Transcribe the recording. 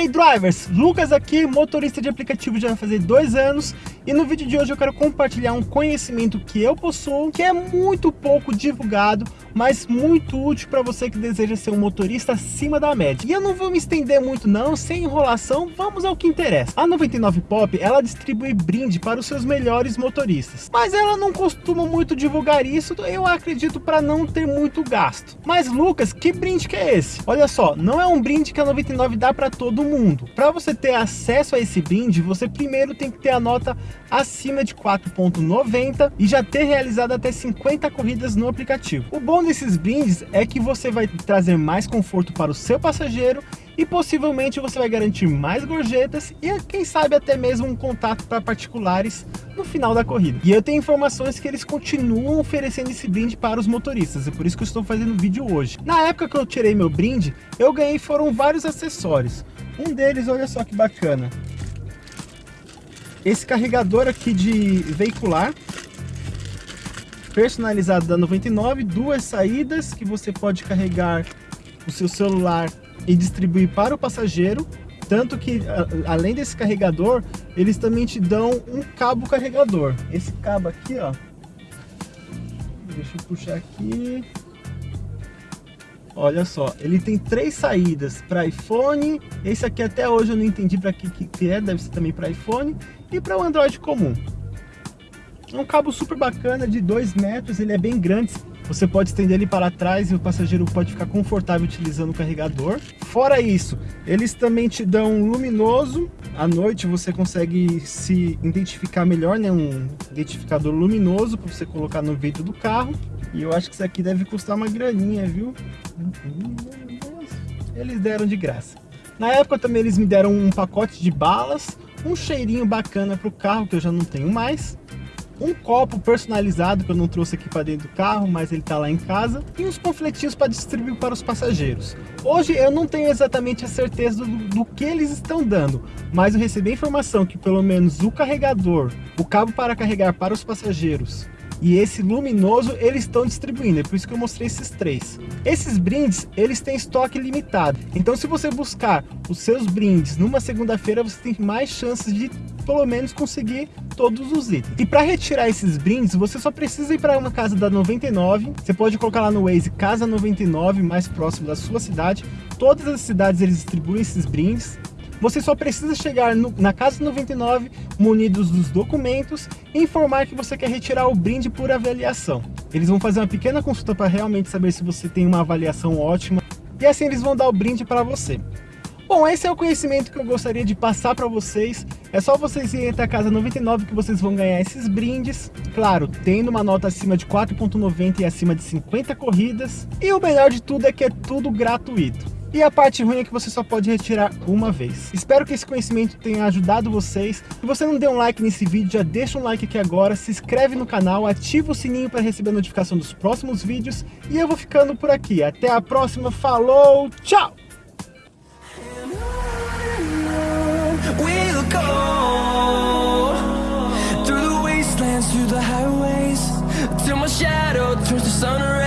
aí, drivers! Lucas aqui, motorista de aplicativo já vai fazer dois anos e no vídeo de hoje eu quero compartilhar um conhecimento que eu possuo, que é muito pouco divulgado, mas muito útil para você que deseja ser um motorista acima da média. E eu não vou me estender muito não, sem enrolação, vamos ao que interessa. A 99 Pop, ela distribui brinde para os seus melhores motoristas, mas ela não costuma muito divulgar isso, eu acredito para não ter muito gasto. Mas Lucas, que brinde que é esse? Olha só, não é um brinde que a 99 dá para todo mundo. Para você ter acesso a esse brinde, você primeiro tem que ter a nota acima de 4.90 e já ter realizado até 50 corridas no aplicativo. O bom desses brindes é que você vai trazer mais conforto para o seu passageiro e possivelmente você vai garantir mais gorjetas e quem sabe até mesmo um contato para particulares no final da corrida. E eu tenho informações que eles continuam oferecendo esse brinde para os motoristas, é por isso que eu estou fazendo o vídeo hoje. Na época que eu tirei meu brinde, eu ganhei foram vários acessórios. Um deles, olha só que bacana, esse carregador aqui de veicular personalizado da 99, duas saídas que você pode carregar o seu celular e distribuir para o passageiro, tanto que além desse carregador, eles também te dão um cabo carregador. Esse cabo aqui, ó, deixa eu puxar aqui, Olha só, ele tem três saídas para iPhone, esse aqui até hoje eu não entendi para que, que é, deve ser também para iPhone, e para o Android comum. É um cabo super bacana de 2 metros, ele é bem grande, você pode estender ele para trás e o passageiro pode ficar confortável utilizando o carregador. Fora isso, eles também te dão um luminoso, à noite você consegue se identificar melhor, né? um identificador luminoso para você colocar no vidro do carro. E eu acho que isso aqui deve custar uma graninha, viu? Eles deram de graça. Na época também eles me deram um pacote de balas, um cheirinho bacana para o carro, que eu já não tenho mais, um copo personalizado que eu não trouxe aqui para dentro do carro, mas ele está lá em casa, e uns panfletinhos para distribuir para os passageiros. Hoje eu não tenho exatamente a certeza do, do, que eles estão dando, mas eu recebi a informação que pelo menos o carregador, o cabo para carregar para os passageiros e esse luminoso eles estão distribuindo, é por isso que eu mostrei esses três. Esses brindes, eles têm estoque limitado, então se você buscar os seus brindes numa segunda-feira, você tem mais chances de pelo menos conseguir todos os itens. E para retirar esses brindes, você só precisa ir para uma casa da 99, você pode colocar lá no Waze Casa 99, mais próximo da sua cidade, todas as cidades eles distribuem esses brindes, você só precisa chegar no, na Casa 99 munidos dos documentos e informar que você quer retirar o brinde por avaliação. Eles vão fazer uma pequena consulta para realmente saber se você tem uma avaliação ótima e assim eles vão dar o brinde para você. Bom, esse é o conhecimento que eu gostaria de passar para vocês. É só vocês irem até a casa 99 que vocês vão ganhar esses brindes. Claro, tendo uma nota acima de 4.90 e acima de 50 corridas. E o melhor de tudo é que é tudo gratuito. E a parte ruim é que você só pode retirar uma vez. Espero que esse conhecimento tenha ajudado vocês. Se você não deu um like nesse vídeo, já deixa um like aqui agora, se inscreve no canal, ativa o sininho para receber a notificação dos próximos vídeos. E eu vou ficando por aqui. Até a próxima, falou, tchau! sunrise